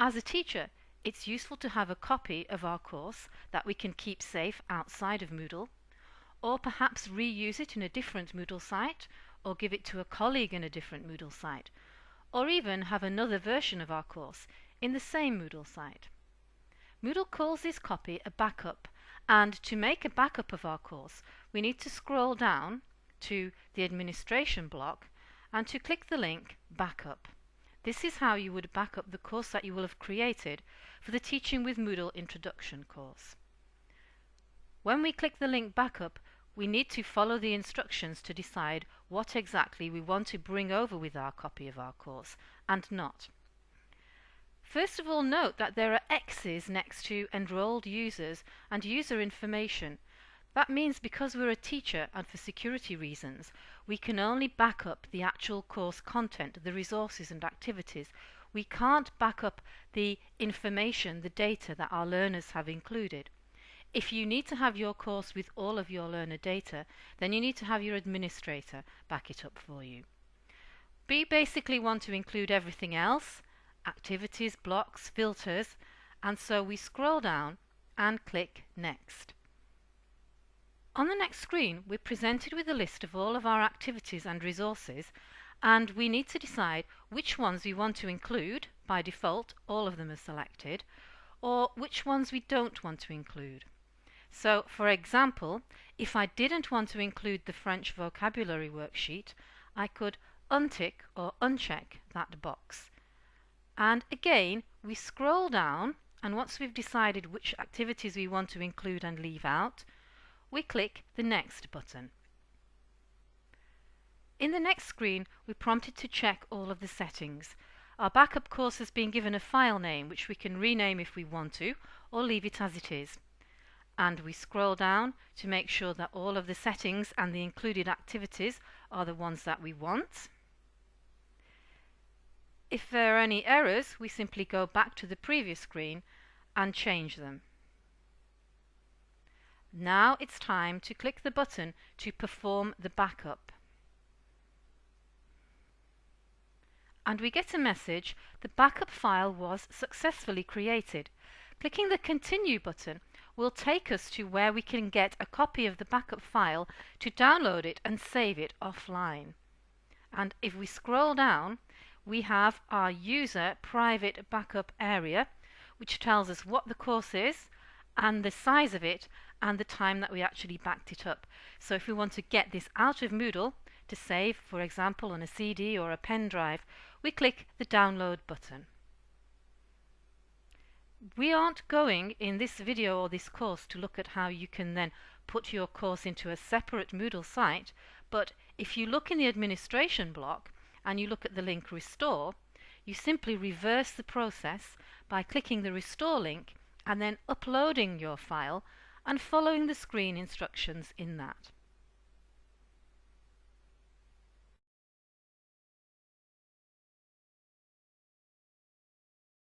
As a teacher, it's useful to have a copy of our course that we can keep safe outside of Moodle, or perhaps reuse it in a different Moodle site, or give it to a colleague in a different Moodle site, or even have another version of our course in the same Moodle site. Moodle calls this copy a backup, and to make a backup of our course, we need to scroll down to the administration block and to click the link Backup. This is how you would back up the course that you will have created for the Teaching with Moodle Introduction course. When we click the link Backup, we need to follow the instructions to decide what exactly we want to bring over with our copy of our course and not. First of all note that there are X's next to enrolled users and user information that means because we're a teacher and for security reasons, we can only back up the actual course content, the resources and activities. We can't back up the information, the data that our learners have included. If you need to have your course with all of your learner data, then you need to have your administrator back it up for you. We basically want to include everything else, activities, blocks, filters, and so we scroll down and click Next. On the next screen, we're presented with a list of all of our activities and resources, and we need to decide which ones we want to include, by default all of them are selected, or which ones we don't want to include. So, for example, if I didn't want to include the French vocabulary worksheet, I could untick or uncheck that box. And again, we scroll down, and once we've decided which activities we want to include and leave out, we click the Next button. In the next screen, we're prompted to check all of the settings. Our backup course has been given a file name which we can rename if we want to, or leave it as it is. And we scroll down to make sure that all of the settings and the included activities are the ones that we want. If there are any errors, we simply go back to the previous screen and change them. Now it's time to click the button to perform the backup. And we get a message, the backup file was successfully created. Clicking the continue button will take us to where we can get a copy of the backup file to download it and save it offline. And if we scroll down, we have our user private backup area, which tells us what the course is and the size of it and the time that we actually backed it up. So if we want to get this out of Moodle to save, for example, on a CD or a pen drive, we click the download button. We aren't going in this video or this course to look at how you can then put your course into a separate Moodle site, but if you look in the administration block and you look at the link restore, you simply reverse the process by clicking the restore link and then uploading your file and following the screen instructions in that.